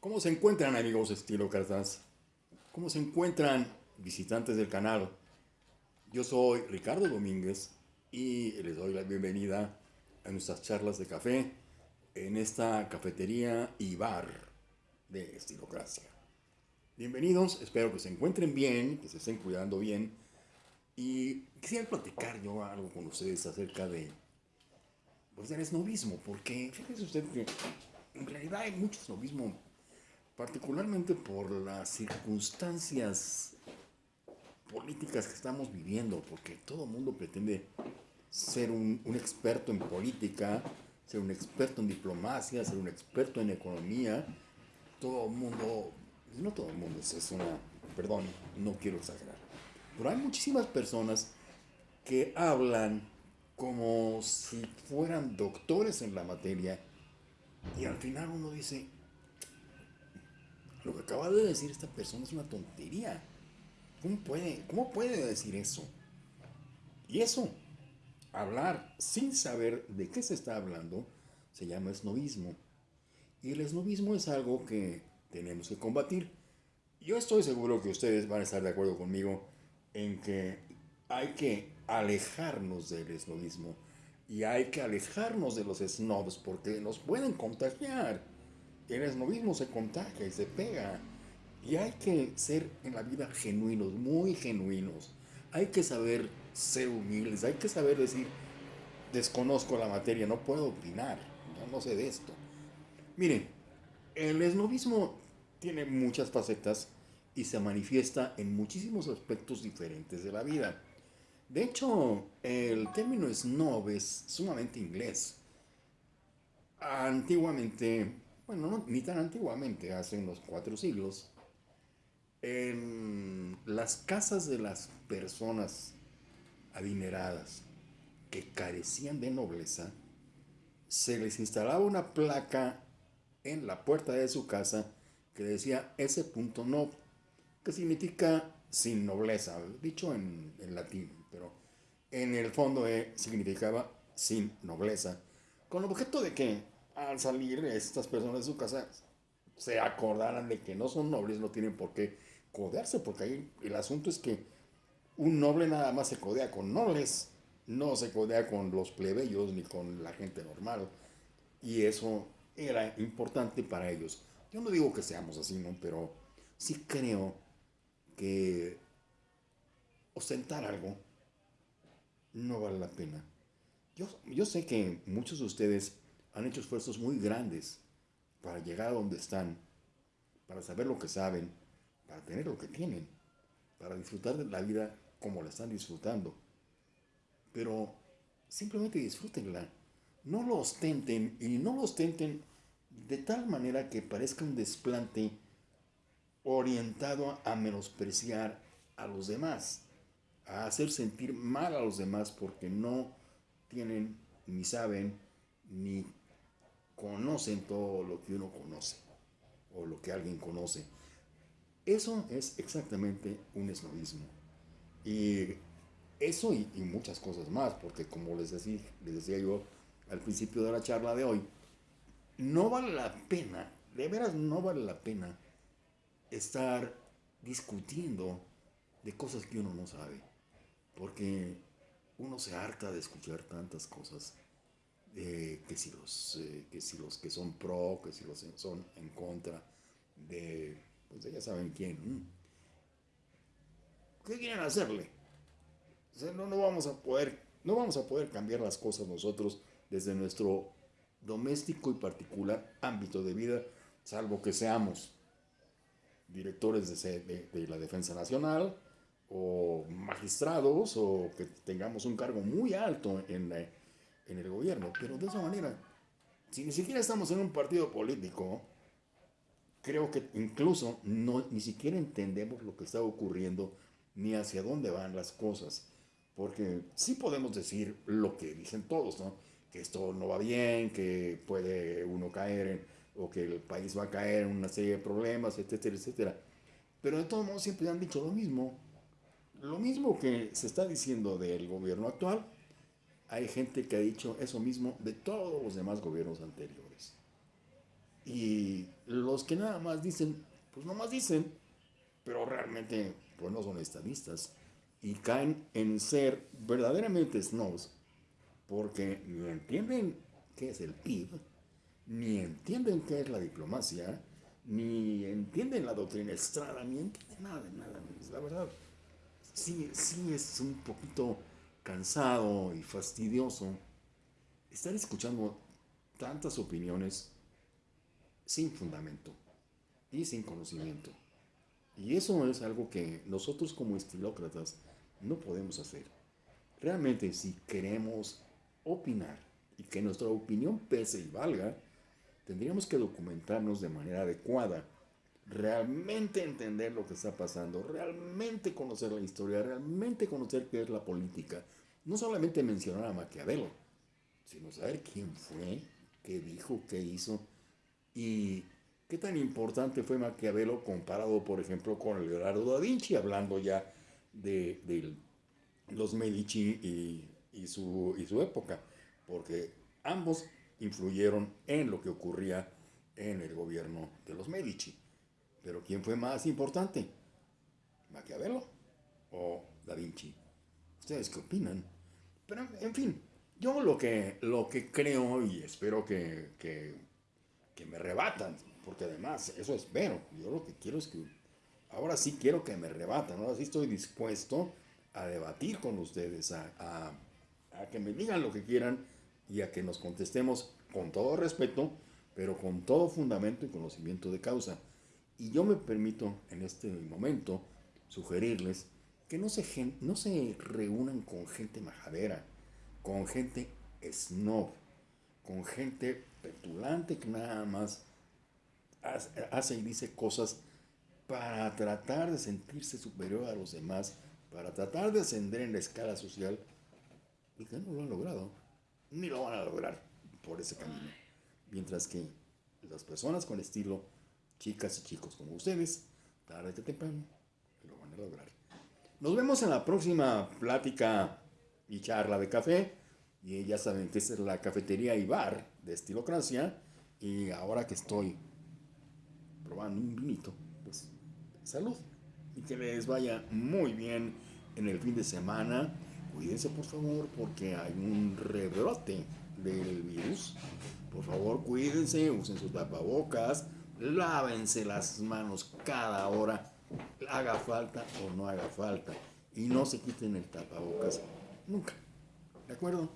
¿Cómo se encuentran amigos estilócratas? ¿Cómo se encuentran visitantes del canal? Yo soy Ricardo Domínguez y les doy la bienvenida a nuestras charlas de café en esta cafetería y bar de Estilocracia. Bienvenidos, espero que se encuentren bien, que se estén cuidando bien y quisiera platicar yo algo con ustedes acerca de pues, del esnovismo, porque fíjense usted que en realidad hay mucho esnovismo particularmente por las circunstancias políticas que estamos viviendo, porque todo el mundo pretende ser un, experto en política, ser un experto en diplomacia, ser un experto en economía. Todo el mundo, no todo el mundo, es una, perdón, no quiero exagerar, pero hay muchísimas personas que hablan como si fueran doctores en la materia y al final uno dice, acaba de decir esta persona es una tontería. ¿Cómo puede, cómo puede decir eso? Y eso, hablar sin saber de qué se está hablando, se llama esnovismo. Y el esnovismo es algo que tenemos que combatir. Yo estoy seguro que ustedes van a estar de acuerdo conmigo en que hay que alejarnos del esnovismo y hay que alejarnos de los snobs porque nos pueden contagiar el esnovismo se contagia y se pega. Y hay que ser en la vida genuinos, muy genuinos. Hay que saber ser humildes, hay que saber decir, desconozco la materia, no puedo opinar, no sé de esto. Miren, el esnovismo tiene muchas facetas y se manifiesta en muchísimos aspectos diferentes de la vida. De hecho, el término snob es sumamente inglés. Antiguamente bueno, ni tan antiguamente, hace unos cuatro siglos, en las casas de las personas adineradas que carecían de nobleza, se les instalaba una placa en la puerta de su casa que decía ese punto que significa sin nobleza, dicho en, latín, pero en el fondo eh, significaba sin nobleza, con objeto de que al salir estas personas de su casa se acordaran de que no son nobles, no tienen por qué codearse, porque ahí el asunto es que un noble nada más se codea con nobles, no se codea con los plebeyos ni con la gente normal. Y eso era importante para ellos. Yo no digo que seamos así, ¿no? Pero sí creo que ostentar algo no vale la pena. Yo, yo sé que muchos de ustedes han hecho esfuerzos muy grandes para llegar a donde están, para saber lo que saben, para tener lo que tienen, para disfrutar de la vida como la están disfrutando. Pero simplemente disfrútenla. No lo ostenten y no lo ostenten de tal manera que parezca un desplante orientado a menospreciar a los demás, a hacer sentir mal a los demás porque no tienen, ni saben, ni conocen todo lo que uno conoce o lo que alguien conoce. Eso es exactamente un esnovismo. Y eso y, muchas cosas más, porque como les decía, les decía yo al principio de la charla de hoy, no vale la pena, de veras no vale la pena estar discutiendo de cosas que uno no sabe, porque uno se harta de escuchar tantas cosas que, si los, eh, que si los que son pro, que si los son en contra de, pues ya saben quién. ¿Qué quieren hacerle? no, no, vamos a poder, no vamos a poder cambiar las cosas nosotros desde nuestro doméstico y particular ámbito de vida, salvo que seamos directores de, de, la Defensa Nacional o magistrados o que tengamos un cargo muy alto en la en el gobierno. Pero de esa manera, si ni siquiera estamos en un partido político, creo que incluso no, ni siquiera entendemos lo que está ocurriendo ni hacia dónde van las cosas. Porque sí podemos decir lo que dicen todos, ¿no? Que esto no va bien, que puede uno caer en, o que el país va a caer en una serie de problemas, etcétera, etcétera. Pero de todos modos siempre han dicho lo mismo. Lo mismo que se está diciendo del gobierno actual, hay gente que ha dicho eso mismo de todos los demás gobiernos anteriores. Y los que nada más dicen, pues no más dicen, pero realmente pues no son estadistas y caen en ser verdaderamente snobs porque ni entienden qué es el PIB, ni entienden qué es la diplomacia, ni entienden la doctrina Estrada, ni entienden nada nada. La verdad, sí, sí es un poquito cansado y fastidioso estar escuchando tantas opiniones sin fundamento y sin conocimiento. Y eso es algo que nosotros como estilócratas no podemos hacer. Realmente si queremos opinar y que nuestra opinión pese y valga, tendríamos que documentarnos de manera adecuada, realmente entender lo que está pasando, realmente conocer la historia, realmente conocer qué es la política. No solamente mencionar a Maquiavelo, sino saber quién fue, qué dijo, qué hizo y qué tan importante fue Maquiavelo comparado, por ejemplo, con Leonardo da Vinci, hablando ya de, los Medici y, su, y su época, porque ambos influyeron en lo que ocurría en el gobierno de los Medici. Pero ¿quién fue más importante? ¿Maquiavelo o Da Vinci? ¿Ustedes qué opinan? Pero, en fin, yo lo que, lo que creo y espero que, que, me rebatan, porque además eso espero. Yo lo que quiero es que, ahora sí quiero que me rebatan, ahora sí estoy dispuesto a debatir con ustedes, a, a, a que me digan lo que quieran y a que nos contestemos con todo respeto, pero con todo fundamento y conocimiento de causa. Y yo me permito en este momento sugerirles que no se, no se reúnan con gente majadera, con gente snob, con gente petulante que nada más hace y dice cosas para tratar de sentirse superior a los demás, para tratar de ascender en la escala social, y que no lo han logrado ni lo van a lograr por ese camino. Mientras que las personas con estilo, chicas y chicos como ustedes, tarde que temprano, lo van a lograr. Nos vemos en la próxima plática y charla de café. Y ya saben que esta es la cafetería y bar de Estilocracia. Y ahora que estoy probando un vinito, pues salud. Y que les vaya muy bien en el fin de semana cuídense por favor porque hay un rebrote del virus. Por favor, cuídense, usen sus tapabocas, lávense las manos cada hora, haga falta o no haga falta. Y no se quiten el tapabocas nunca. ¿De acuerdo?